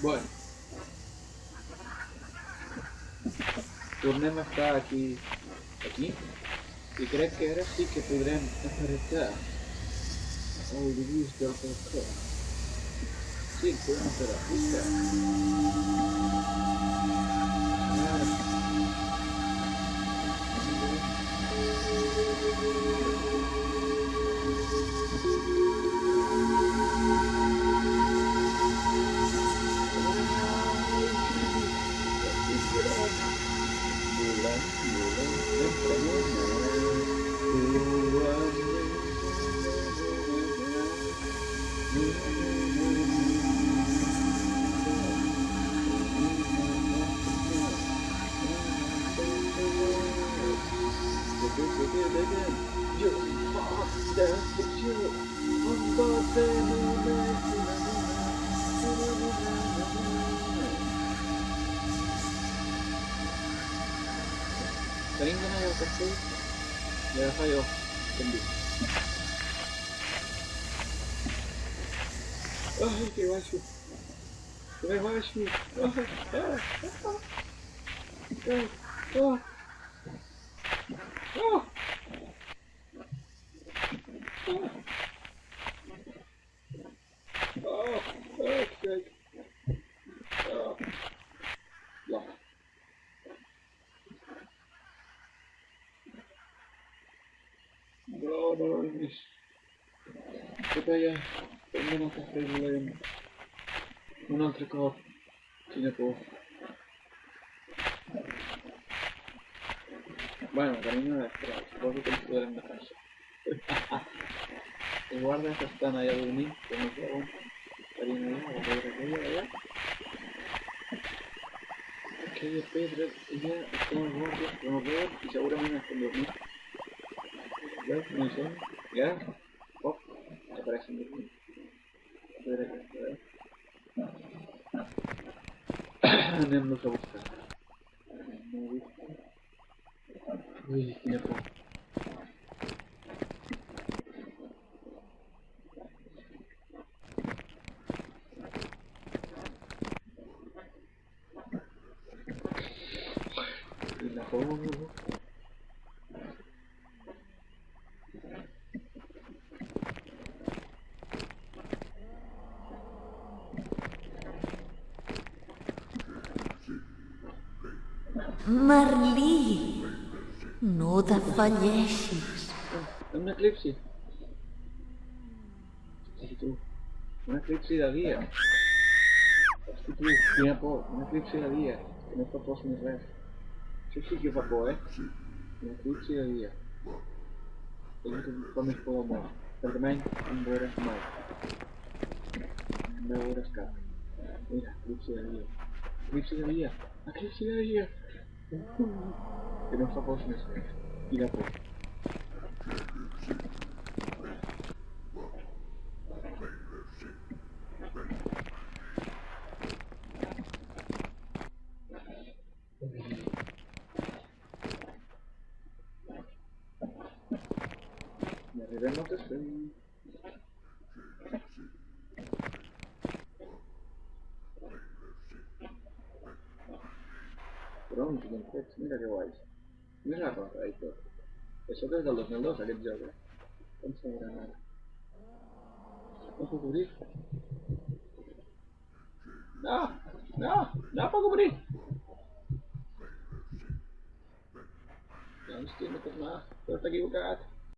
Bueno. Tornem a estar aquí... Aquí? I crec que ara sí que podrem apartar el dibuix del balcó. Sí, podem aparar. Visca. Sering ka na yung kasi. Meron kayo Kundi Ai, que eu acho. Eu acho. Oh, oh, oh. Oh. Oh, oh, good. Oh. Yeah. No, no, no. Это я. Mo nang kakrila yun. Un altre cop. Quina por. Bueno, cariño, espera, supongo que ens podrem de casa. Els guardes estan allà dormint, que no veuen. Carinyo, allà, a veure aquella, allà. Aquella pedra, allà estan els guardes, que no veuen i segurament estan dormint. Veus? No són. Ja? Pop, apareixen dormint. A veure aquesta, veus? Anem-los a buscar. Ui, quina Merlí, no defalleixis. Un eclipsi. Un eclipsi de dia. Hosti, tu, quina por. Un eclipsi de dia. Que no fa por ni res. Això sí que fa por, eh? Un eclipsi de dia. Allò que fa més por del món. Perquè almenys em veuràs mai. No veuràs cap. Mira, eclipsi de dia. Eclipsi de dia. Eclipsi de dia. Fa por ni res. Quina por. Y arribem al wrong begin quotes in the revise. Mirror I thought. The sugar the local laws are observed. Come somewhere another. Posso cobrir? Não! Não! Dá pra cobrir! Vamos ter que tomar. Corta aqui o gato.